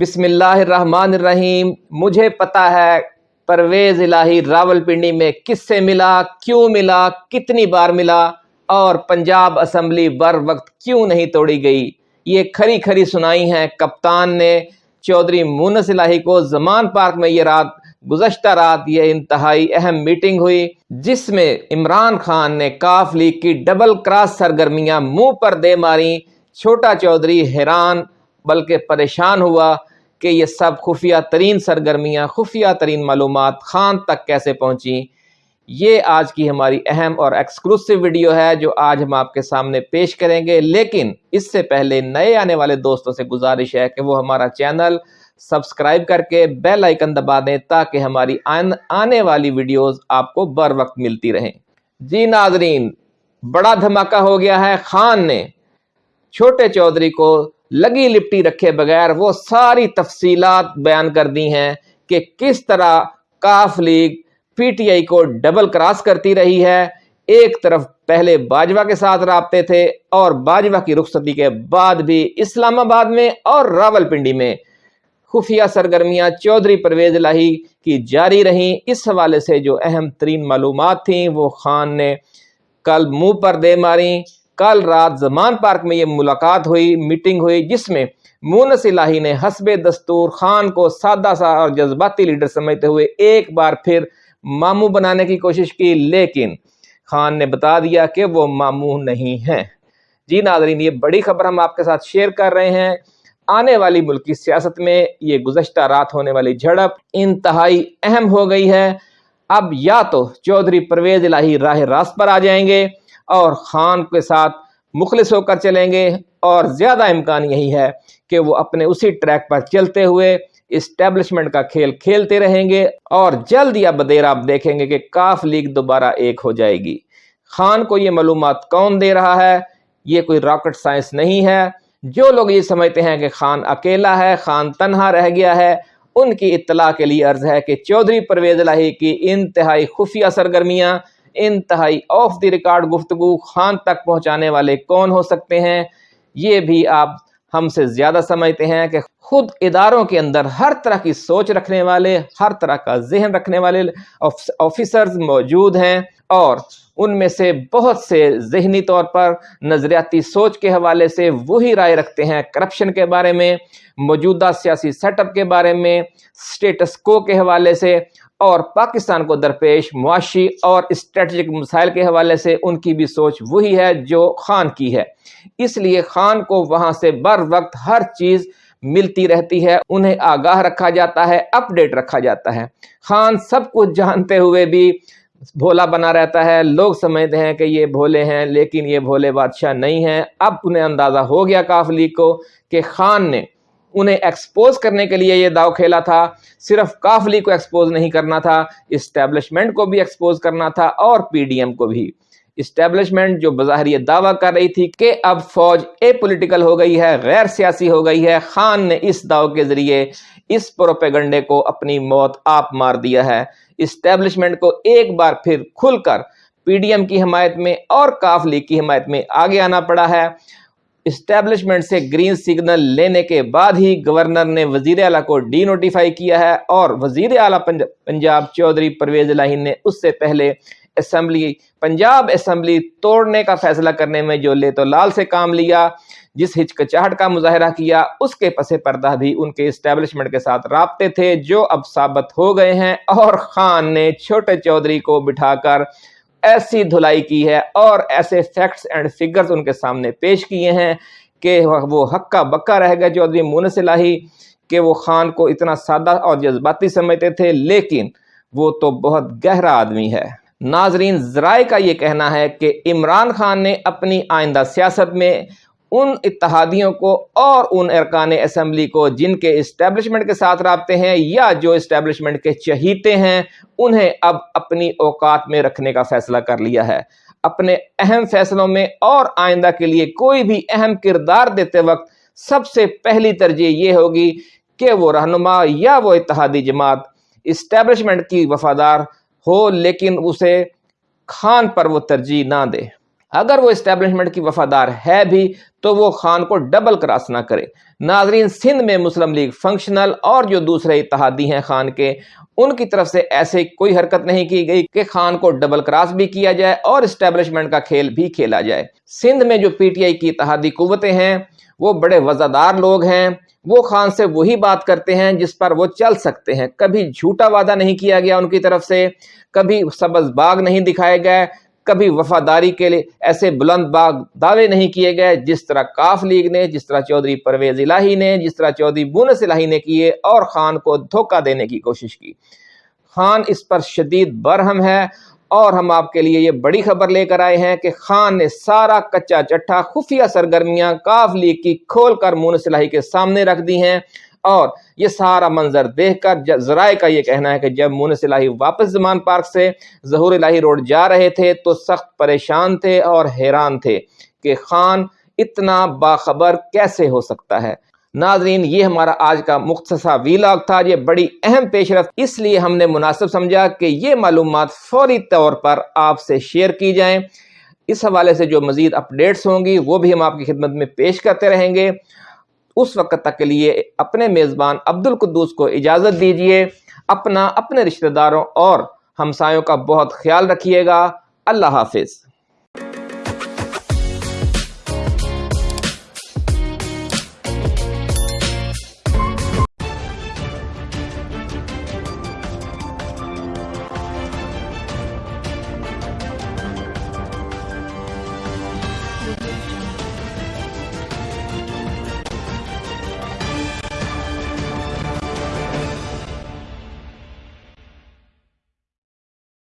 بسم اللہ الرحمن الرحیم، مجھے پتا ہے پرویز الہی راول پنڈی میں کس سے ملا، کیوں ملا، کتنی بار ملا، اور پنجاب اسمبلی بر وقت کیوں نہیں توڑی گئی؟ یہ کھری کھری سنائی ہیں۔ کپتان نے چودھری مونس الہی کو زمان پارک میں یہ رات گزشتہ رات یہ انتہائی اہم میٹنگ ہوئی، جس میں عمران خان نے کاف لیگ کی ڈبل کراس سرگرمیاں منہ پر دے ماری چھوٹا چودھری حیران بلکہ پریشان ہوا کہ یہ سب خفیہ ترین سرگرمیاں، خفیہ ترین معلومات خان تک کیسے پہنچیں؟ یہ آج کی ہماری اہم اور ایکسکلوسیو ویڈیو ہے جو آج ہم آپ کے سامنے پیش کریں گے۔ لیکن اس سے پہلے نئے آنے والے دوستوں سے گزارش ہے کہ وہ ہمارا چینل سبسکرائب کر کے بیل آئیکن دبا دیں تاکہ ہماری آنے والی ویڈیوز آپ کو بر وقت ملتی رہیں۔ جی ناظرین، بڑا دھماکہ ہو گیا ہے خان نے۔ چھوٹے چودھری کو لگی لپٹی رکھے بغیر وہ ساری تفصیلات بیان کر دی ہیں کہ کس طرح کاف لیگ پی ٹی آئی کو ڈبل کراس کرتی رہی ہے۔ ایک طرف پہلے باجوہ کے ساتھ رابطے تھے اور باجوہ کی رخصتی کے بعد بھی اسلام آباد میں اور راول پنڈی میں۔ خفیہ سرگرمیاں چودھری پرویز الہی کی جاری رہیں۔ اس حوالے سے جو اہم ترین معلومات تھیں، وہ خان نے کل منہ پر دے ماری کل رات زمان پارک میں یہ ملاقات ہوئی میٹنگ ہوئی، جس میں مونس الہی نے حسب دستور خان کو سادہ سا اور جذباتی لیڈر سمجھتے ہوئے ایک بار پھر ماموں بنانے کی کوشش کی، لیکن خان نے بتا دیا کہ وہ ماموں نہیں ہیں۔ جی ناظرین، یہ بڑی خبر ہم آپ کے ساتھ شیئر کر رہے ہیں۔ آنے والی ملکی سیاست میں یہ گزشتہ رات ہونے والی جھڑپ انتہائی اہم ہو گئی ہے۔ اب یا تو چودھری پرویز الہی راہ راست پر آ جائیں گے۔ اور خان کے ساتھ مخلص ہو کر چلیں گے اور زیادہ امکان یہی ہے کہ وہ اپنے اسی ٹریک پر چلتے ہوئے اسٹیبلشمنٹ کا کھیل کھیلتے رہیں گے اور جلد یا بدیر آپ دیکھیں گے کہ کاف لیگ دوبارہ ایک ہو جائے گی۔ خان کو یہ معلومات کون دے رہا ہے؟ یہ کوئی راکٹ سائنس نہیں ہے۔ جو لوگ یہ سمجھتے ہیں کہ خان اکیلا ہے، خان تنہا رہ گیا ہے، ان کی اطلاع کے لیے عرض ہے کہ چودھری پرویز الہی کی انتہائی خفیہ سرگرمیاں انتہائی آف دی ریکارڈ گفتگو خان تک پہنچانے والے کون ہو سکتے ہیں؟ یہ بھی آپ ہم سے زیادہ سمجھتے ہیں کہ خود اداروں کے اندر ہر طرح کی سوچ رکھنے والے، ہر طرح کا ذہن رکھنے والے آفیسرز موجود ہیں۔ اور ان میں سے بہت سے ذہنی طور پر نظریاتی سوچ کے حوالے سے وہی رائے رکھتے ہیں کرپشن کے بارے میں، موجودہ سیاسی سیٹ اپ کے بارے میں سٹیٹس کو کے حوالے سے اور پاکستان کو درپیش معاشی اور اسٹریٹجک مسائل کے حوالے سے ان کی بھی سوچ وہی ہے جو خان کی ہے۔ اس لیے خان کو وہاں سے بر وقت ہر چیز ملتی رہتی ہے، انہیں آگاہ رکھا جاتا ہے اپ ڈیٹ رکھا جاتا ہے۔ خان سب کچھ جانتے ہوئے بھی بھولا بنا رہتا ہے۔ لوگ سمجھتے ہیں کہ یہ بھولے ہیں، لیکن یہ بھولے بادشاہ نہیں ہیں۔ اب انہیں اندازہ ہو گیا کافلی کو کہ خان نے انہیں ایکسپوز کرنے کے لیے یہ داؤ کھیلا تھا۔ صرف کافلی کو ایکسپوز نہیں کرنا تھا اسٹیبلشمنٹ کو بھی ایکسپوز کرنا تھا اور پی ڈی ایم کو بھی۔ اسٹیبلشمنٹ جو بظاہر یہ دعویٰ کر رہی تھی کہ اب فوج اے پولیٹیکل ہو گئی ہے، غیر سیاسی ہو گئی ہے، خان نے اس دعو کے ذریعے اس پروپیگنڈے کو اپنی موت آپ مار دیا ہے۔ اسٹیبلشمنٹ کو ایک بار پھر کھل کر پی ڈی ایم کی حمایت میں اور کاف لیگ کی حمایت میں آگے آنا پڑا ہے۔ اسٹیبلشمنٹ سے گرین سگنل لینے کے بعد ہی گورنر نے وزیر اعلیٰ کو ڈی نوٹیفائی کیا ہے اور وزیر اعلیٰ پنجاب چودھری پرویز الہی نے اس سے پہلے اسمبلی، پنجاب اسمبلی توڑنے کا فیصلہ کرنے میں جو لے تو لال سے کام لیا، جس ہچکچاہٹ کا مظاہرہ کیا، اس کے پس پردہ بھی ان کے اسٹیبلشمنٹ کے ساتھ رابطے تھے جو اب ثابت ہو گئے ہیں اور خان نے چھوٹے چودھری کو بٹھا کر ایسی دھلائی کی ہے اور ایسے فیکٹس اینڈ فگرز ان کے سامنے پیش کیے ہیں کہ وہ حقہ بکا رہ گئے چودھری مونس الہی کہ وہ خان کو اتنا سادہ اور جذباتی سمجھتے تھے، لیکن وہ تو بہت گہرا آدمی ہے۔ ناظرین، ذرائع کا یہ کہنا ہے کہ عمران خان نے اپنی آئندہ سیاست میں ان اتحادیوں کو اور ان ارکان اسمبلی کو جن کے اسٹیبلشمنٹ کے ساتھ رابطے ہیں یا جو اسٹیبلشمنٹ کے چہیتے ہیں، انہیں اب اپنی اوقات میں رکھنے کا فیصلہ کر لیا ہے۔ اپنے اہم فیصلوں میں اور آئندہ کے لیے کوئی بھی اہم کردار دیتے وقت سب سے پہلی ترجیح یہ ہوگی کہ وہ رہنما یا وہ اتحادی جماعت اسٹیبلشمنٹ کی وفادار ہو لیکن اسے خان پر وہ ترجیح نہ دے۔ اگر وہ اسٹیبلشمنٹ کی وفادار ہے بھی، تو وہ خان کو ڈبل کراس نہ کرے۔ ناظرین، سندھ میں مسلم لیگ فنکشنل اور جو دوسرے اتحادی ہیں خان کے، ان کی طرف سے ایسے کوئی حرکت نہیں کی گئی کہ خان کو ڈبل کراس بھی کیا جائے اور اسٹیبلشمنٹ کا کھیل بھی کھیلا جائے۔ سندھ میں جو پی ٹی آئی کی اتحادی قوتیں ہیں وہ بڑے وزادار لوگ ہیں، وہ خان سے وہی بات کرتے ہیں جس پر وہ چل سکتے ہیں۔ کبھی جھوٹا وعدہ نہیں کیا گیا ان کی طرف سے، کبھی سبز باغ نہیں دکھائے گئے، کبھی وفاداری کے لیے ایسے بلند باغ دعوے نہیں کیے گئے جس طرح کاف لیگ نے، جس طرح چودھری پرویز الہی نے، جس طرح چودھری بونس الہی نے کیے اور خان کو دھوکہ دینے کی کوشش کی۔ خان اس پر شدید برہم ہے اور ہم آپ کے لیے یہ بڑی خبر لے کر آئے ہیں کہ خان نے سارا کچا چٹھا خفیہ سرگرمیاں کاف لیگ کی کھول کر مونس الہی کے سامنے رکھ دی ہیں اور یہ سارا منظر دیکھ کر ذرائع کا یہ کہنا ہے کہ جب مونس الہی واپس زمان پارک سے ظہور الہی روڈ جا رہے تھے تو سخت پریشان تھے اور حیران تھے کہ خان اتنا باخبر کیسے ہو سکتا ہے۔ ناظرین، یہ ہمارا آج کا مختصہ ویلاگ تھا، یہ بڑی اہم پیش رفت اس لیے ہم نے مناسب سمجھا کہ یہ معلومات فوری طور پر آپ سے شیئر کی جائیں۔ اس حوالے سے جو مزید اپڈیٹس ہوں گی، وہ بھی ہم آپ کی خدمت میں پیش کرتے رہیں گے۔ اس وقت تک کے لیے اپنے میزبان عبد القدوس کو اجازت دیجیے اپنا، اپنے رشتہ داروں اور ہمسایوں کا بہت خیال رکھیے گا۔ اللہ حافظ۔